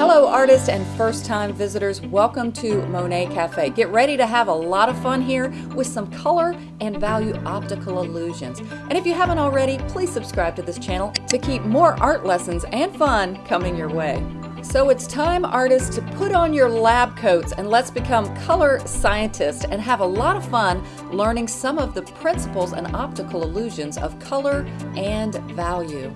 Hello, artists and first time visitors. Welcome to Monet Cafe. Get ready to have a lot of fun here with some color and value optical illusions. And if you haven't already, please subscribe to this channel to keep more art lessons and fun coming your way. So it's time, artists, to put on your lab coats and let's become color scientists and have a lot of fun learning some of the principles and optical illusions of color and value.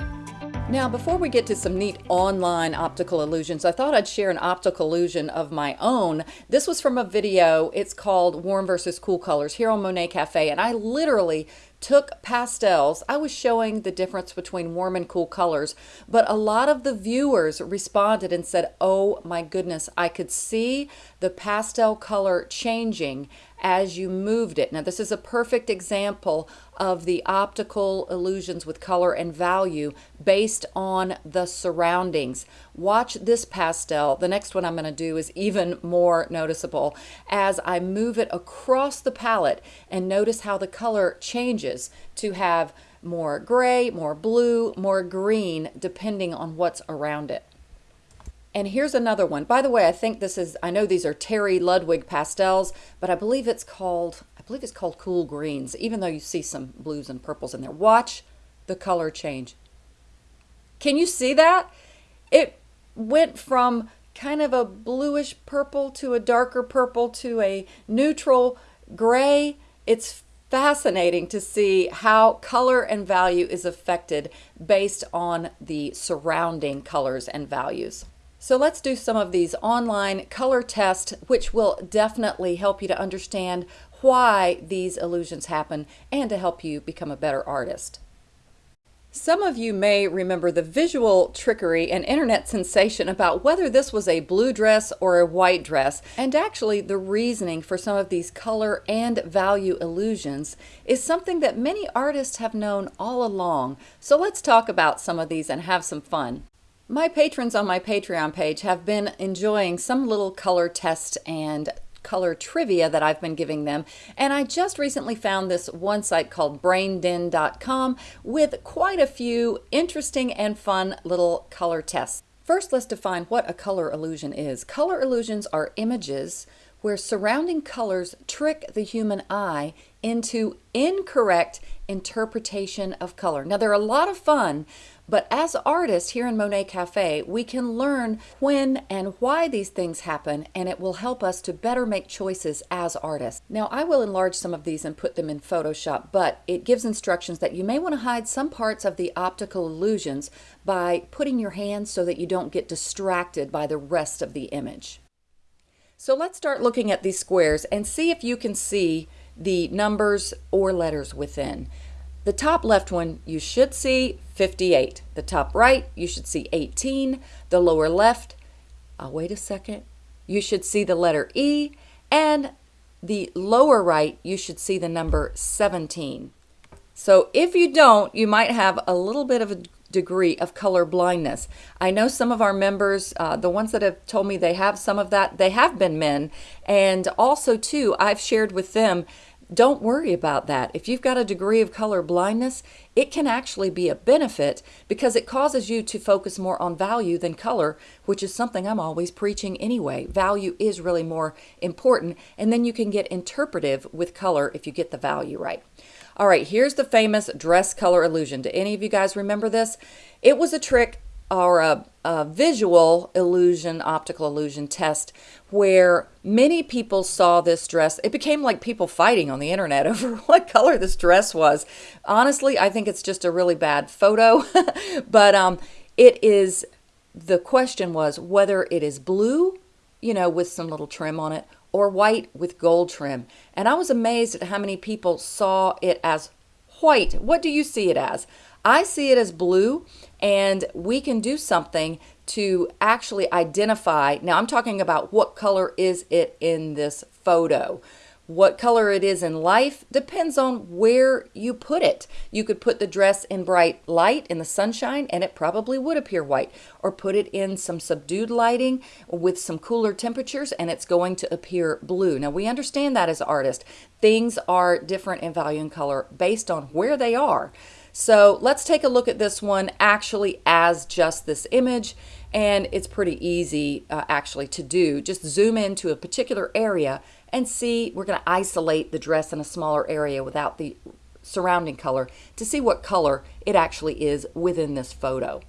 Now, before we get to some neat online optical illusions, I thought I'd share an optical illusion of my own. This was from a video. It's called Warm versus Cool Colors here on Monet Cafe, and I literally took pastels. I was showing the difference between warm and cool colors, but a lot of the viewers responded and said, oh my goodness, I could see the pastel color changing as you moved it. Now this is a perfect example of the optical illusions with color and value based on the surroundings. Watch this pastel. The next one I'm going to do is even more noticeable as I move it across the palette and notice how the color changes to have more gray, more blue, more green, depending on what's around it. And here's another one. By the way, I think this is, I know these are Terry Ludwig pastels, but I believe it's called, I believe it's called Cool Greens, even though you see some blues and purples in there. Watch the color change. Can you see that? It went from kind of a bluish purple to a darker purple to a neutral gray. It's fascinating to see how color and value is affected based on the surrounding colors and values. So let's do some of these online color tests, which will definitely help you to understand why these illusions happen and to help you become a better artist. Some of you may remember the visual trickery and internet sensation about whether this was a blue dress or a white dress. And actually, the reasoning for some of these color and value illusions is something that many artists have known all along. So let's talk about some of these and have some fun. My patrons on my Patreon page have been enjoying some little color test and color trivia that I've been giving them. And I just recently found this one site called brainden.com with quite a few interesting and fun little color tests. First, let's define what a color illusion is. Color illusions are images where surrounding colors trick the human eye into incorrect interpretation of color. Now, they're a lot of fun, but as artists here in Monet Cafe, we can learn when and why these things happen, and it will help us to better make choices as artists. Now, I will enlarge some of these and put them in Photoshop, but it gives instructions that you may want to hide some parts of the optical illusions by putting your hands so that you don't get distracted by the rest of the image. So let's start looking at these squares and see if you can see the numbers or letters within. The top left one, you should see 58. The top right, you should see 18. The lower left, I'll wait a second, you should see the letter E. And the lower right, you should see the number 17. So if you don't, you might have a little bit of a degree of color blindness. I know some of our members, uh, the ones that have told me they have some of that, they have been men. And also too, I've shared with them don't worry about that. If you've got a degree of color blindness, it can actually be a benefit because it causes you to focus more on value than color, which is something I'm always preaching anyway. Value is really more important, and then you can get interpretive with color if you get the value right. All right, here's the famous dress color illusion. Do any of you guys remember this? It was a trick or a, a, visual illusion, optical illusion test where many people saw this dress. It became like people fighting on the internet over what color this dress was. Honestly, I think it's just a really bad photo, but um, it is, the question was whether it is blue, you know, with some little trim on it, or white with gold trim. And I was amazed at how many people saw it as white. What do you see it as? I see it as blue and we can do something to actually identify. Now I'm talking about what color is it in this photo. What color it is in life depends on where you put it. You could put the dress in bright light in the sunshine and it probably would appear white. Or put it in some subdued lighting with some cooler temperatures and it's going to appear blue. Now we understand that as artists. Things are different in value and color based on where they are. So let's take a look at this one actually as just this image And it's pretty easy uh, actually to do. Just zoom into a particular area and see, we're going to isolate the dress in a smaller area without the surrounding color to see what color it actually is within this photo.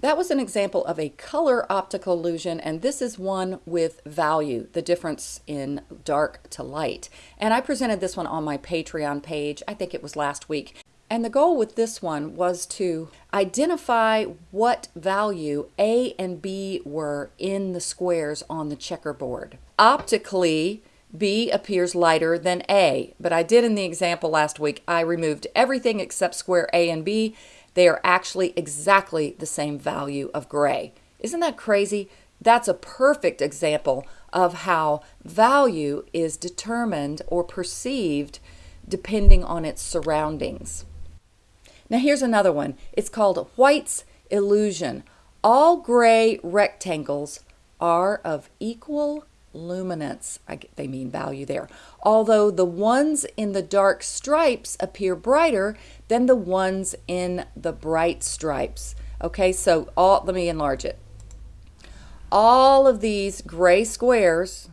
That was an example of a color optical illusion, and this is one with value, the difference in dark to light. And I presented this one on my Patreon page, I think it was last week. And the goal with this one was to identify what value A and B were in the squares on the checkerboard. Optically, B appears lighter than A, but I did in the example last week, I removed everything except square A and B they are actually exactly the same value of gray. Isn't that crazy? That's a perfect example of how value is determined or perceived depending on its surroundings. Now here's another one. It's called White's illusion. All gray rectangles are of equal luminance. I, they mean value there. Although the ones in the dark stripes appear brighter than the ones in the bright stripes. Okay, so all, let me enlarge it. All of these gray squares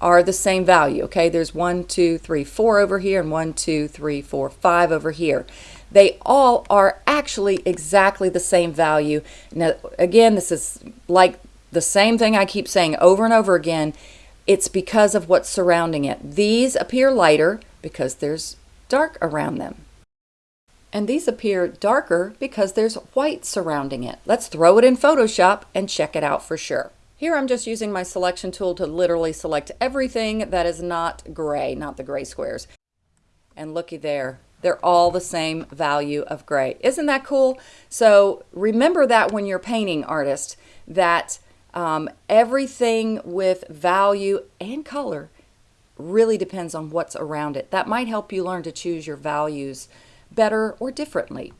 are the same value. Okay, there's one, two, three, four over here, and one, two, three, four, five over here. They all are actually exactly the same value. Now, again, this is like the same thing I keep saying over and over again. It's because of what's surrounding it. These appear lighter because there's dark around them. And these appear darker because there's white surrounding it. Let's throw it in Photoshop and check it out for sure. Here I'm just using my selection tool to literally select everything that is not gray, not the gray squares. And looky there, they're all the same value of gray. Isn't that cool? So remember that when you're painting artist, that um, everything with value and color really depends on what's around it. That might help you learn to choose your values better or differently.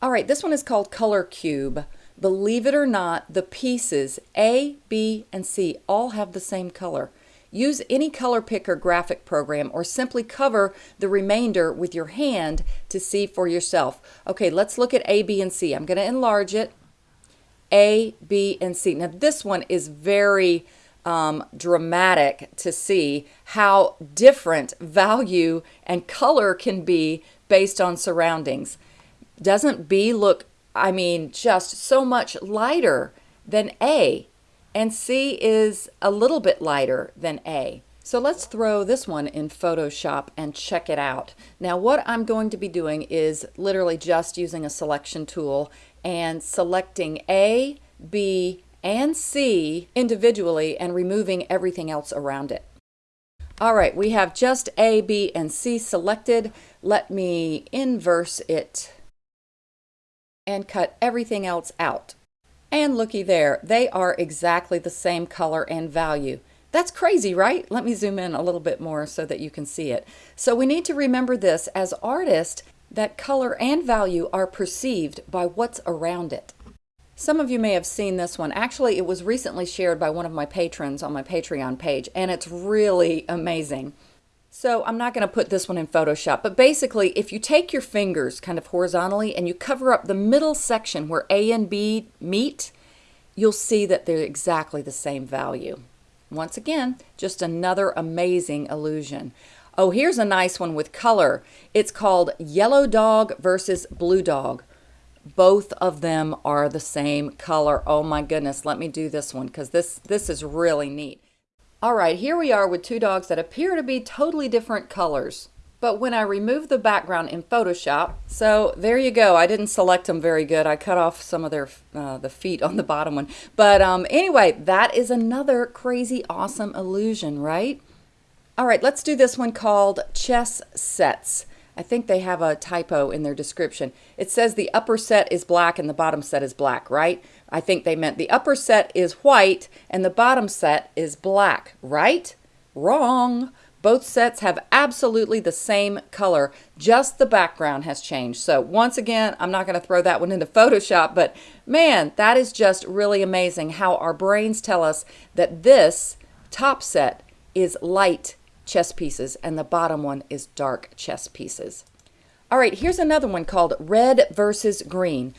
All right, this one is called Color Cube. Believe it or not, the pieces A, B, and C all have the same color. Use any color picker graphic program or simply cover the remainder with your hand to see for yourself. Okay, let's look at A, B, and C. I'm going to enlarge it. A, B, and C. Now this one is very um, dramatic to see how different value and color can be based on surroundings. Doesn't B look, I mean, just so much lighter than A? And C is a little bit lighter than A. So let's throw this one in Photoshop and check it out. Now what I'm going to be doing is literally just using a selection tool and selecting A, B, and C individually and removing everything else around it. All right, we have just A, B, and C selected. Let me inverse it and cut everything else out. And looky there, they are exactly the same color and value. That's crazy, right? Let me zoom in a little bit more so that you can see it. So we need to remember this as artists that color and value are perceived by what's around it. Some of you may have seen this one. Actually, it was recently shared by one of my patrons on my Patreon page, and it's really amazing. So I'm not going to put this one in Photoshop, but basically, if you take your fingers kind of horizontally and you cover up the middle section where A and B meet, you'll see that they're exactly the same value. Once again, just another amazing illusion. Oh, here's a nice one with color. It's called Yellow Dog versus Blue Dog. Both of them are the same color. Oh my goodness, let me do this one because this, this is really neat. All right, here we are with two dogs that appear to be totally different colors. But when I remove the background in Photoshop, so there you go. I didn't select them very good. I cut off some of their uh, the feet on the bottom one. But um, anyway, that is another crazy awesome illusion, right? All right, let's do this one called chess sets. I think they have a typo in their description. It says the upper set is black and the bottom set is black, right? I think they meant the upper set is white and the bottom set is black, right? Wrong. Both sets have absolutely the same color, just the background has changed. So once again, I'm not going to throw that one into Photoshop, but man, that is just really amazing how our brains tell us that this top set is light chess pieces and the bottom one is dark chess pieces. All right, here's another one called red versus green.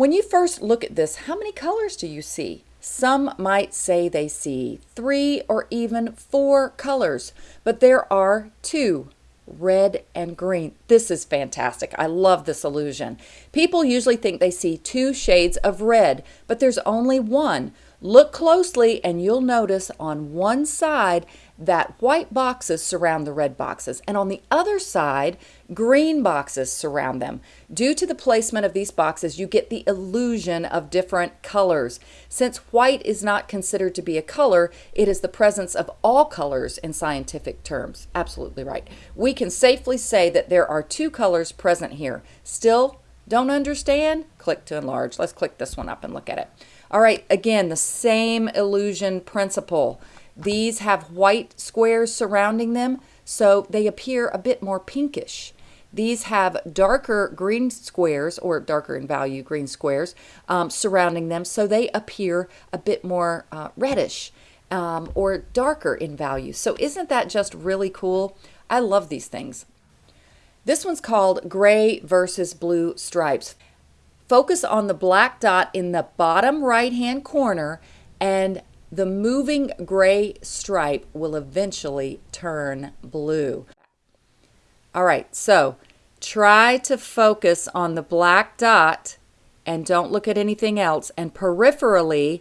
When you first look at this, how many colors do you see? Some might say they see three or even four colors, but there are two red and green. This is fantastic. I love this illusion. People usually think they see two shades of red, but there's only one. Look closely and you'll notice on one side that white boxes surround the red boxes and on the other side green boxes surround them. Due to the placement of these boxes you get the illusion of different colors. Since white is not considered to be a color it is the presence of all colors in scientific terms. Absolutely right. We can safely say that there are two colors present here. Still don't understand? Click to enlarge. Let's click this one up and look at it. All right, again, the same illusion principle. These have white squares surrounding them, so they appear a bit more pinkish. These have darker green squares, or darker in value green squares, um, surrounding them, so they appear a bit more uh, reddish um, or darker in value. So isn't that just really cool? I love these things. This one's called Gray versus Blue Stripes. Focus on the black dot in the bottom right hand corner and the moving gray stripe will eventually turn blue. All right, so try to focus on the black dot and don't look at anything else. And peripherally,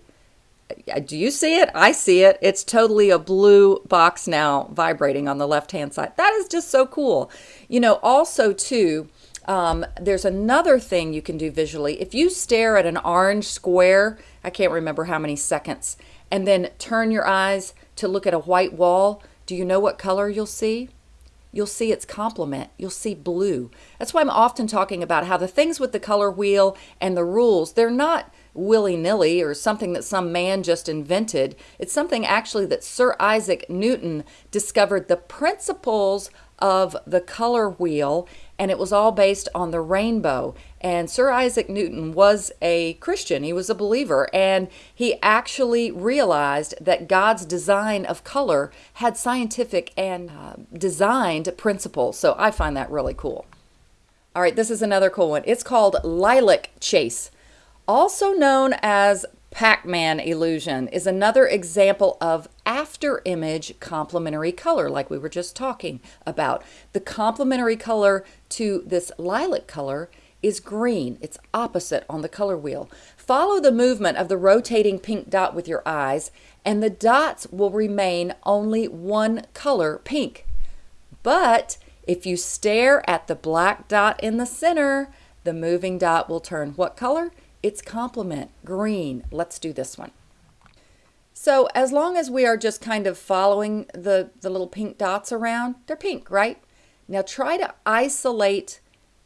uh, do you see it? I see it. It's totally a blue box now vibrating on the left-hand side. That is just so cool. You know, also too, um, there's another thing you can do visually. If you stare at an orange square, I can't remember how many seconds, and then turn your eyes to look at a white wall, do you know what color you'll see? You'll see its complement. You'll see blue. That's why I'm often talking about how the things with the color wheel and the rules, they're not willy-nilly or something that some man just invented. It's something actually that Sir Isaac Newton discovered the principles of the color wheel and it was all based on the rainbow. And Sir Isaac Newton was a Christian, he was a believer, and he actually realized that God's design of color had scientific and uh, designed principles. So I find that really cool. All right, this is another cool one. It's called Lilac Chase, also known as Pac-Man illusion is another example of after image complementary color like we were just talking about. The complementary color to this lilac color is green. It's opposite on the color wheel. Follow the movement of the rotating pink dot with your eyes and the dots will remain only one color, pink. But if you stare at the black dot in the center, the moving dot will turn what color? its complement, green. Let's do this one. So as long as we are just kind of following the, the little pink dots around, they're pink, right? Now try to isolate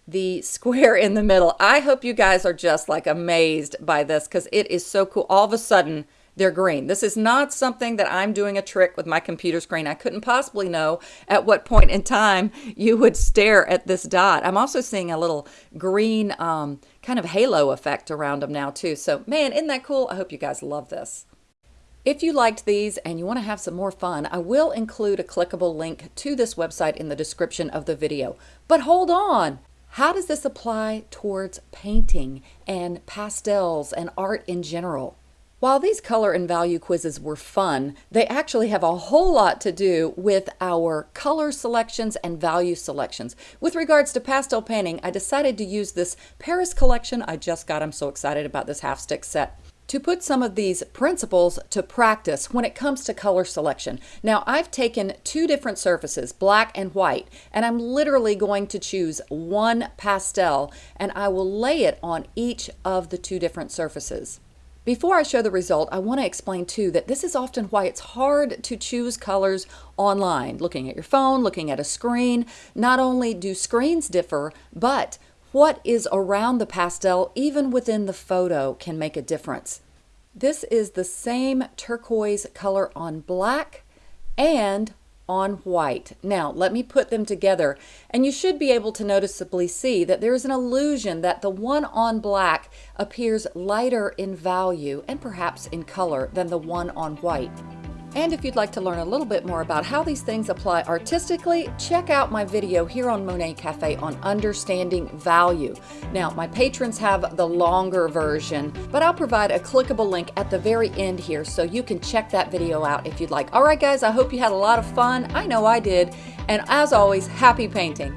the square in the middle. I hope you guys are just like amazed by this because it is so cool. All of a sudden, they're green. This is not something that I'm doing a trick with my computer screen. I couldn't possibly know at what point in time you would stare at this dot. I'm also seeing a little green um, kind of halo effect around them now too. So man, isn't that cool? I hope you guys love this. If you liked these and you want to have some more fun, I will include a clickable link to this website in the description of the video. But hold on! How does this apply towards painting and pastels and art in general? While these color and value quizzes were fun, they actually have a whole lot to do with our color selections and value selections. With regards to pastel painting, I decided to use this Paris collection I just got. I'm so excited about this half stick set to put some of these principles to practice when it comes to color selection. Now I've taken two different surfaces, black and white, and I'm literally going to choose one pastel and I will lay it on each of the two different surfaces. Before I show the result, I want to explain too that this is often why it's hard to choose colors online. Looking at your phone, looking at a screen, not only do screens differ, but what is around the pastel, even within the photo, can make a difference. This is the same turquoise color on black and on white. Now, let me put them together, and you should be able to noticeably see that there is an illusion that the one on black appears lighter in value and perhaps in color than the one on white. And if you'd like to learn a little bit more about how these things apply artistically, check out my video here on Monet Cafe on understanding value. Now, my patrons have the longer version, but I'll provide a clickable link at the very end here so you can check that video out if you'd like. All right, guys, I hope you had a lot of fun. I know I did. And as always, happy painting.